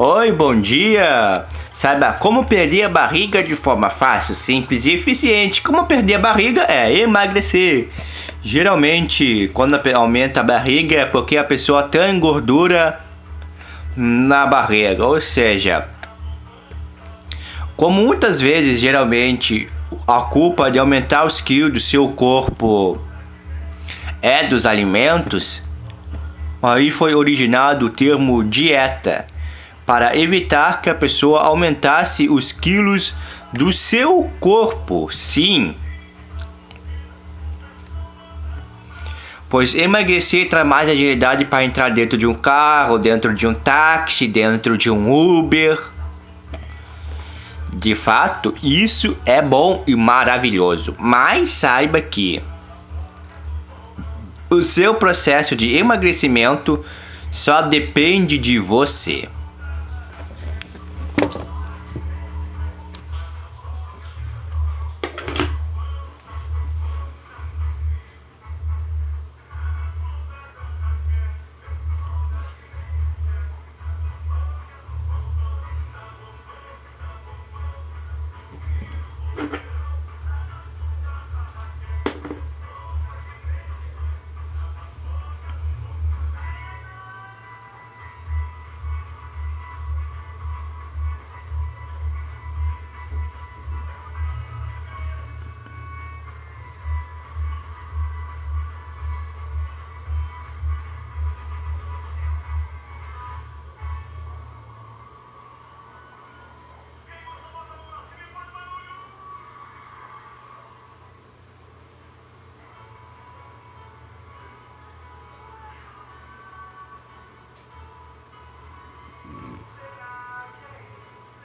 Oi, bom dia! Saiba como perder a barriga de forma fácil, simples e eficiente. Como perder a barriga é emagrecer. Geralmente, quando aumenta a barriga é porque a pessoa tem gordura na barriga, ou seja, como muitas vezes, geralmente, a culpa de aumentar os quilos do seu corpo é dos alimentos, aí foi originado o termo dieta para evitar que a pessoa aumentasse os quilos do seu corpo. Sim. Pois emagrecer traz mais agilidade para entrar dentro de um carro, dentro de um táxi, dentro de um Uber. De fato, isso é bom e maravilhoso, mas saiba que o seu processo de emagrecimento só depende de você.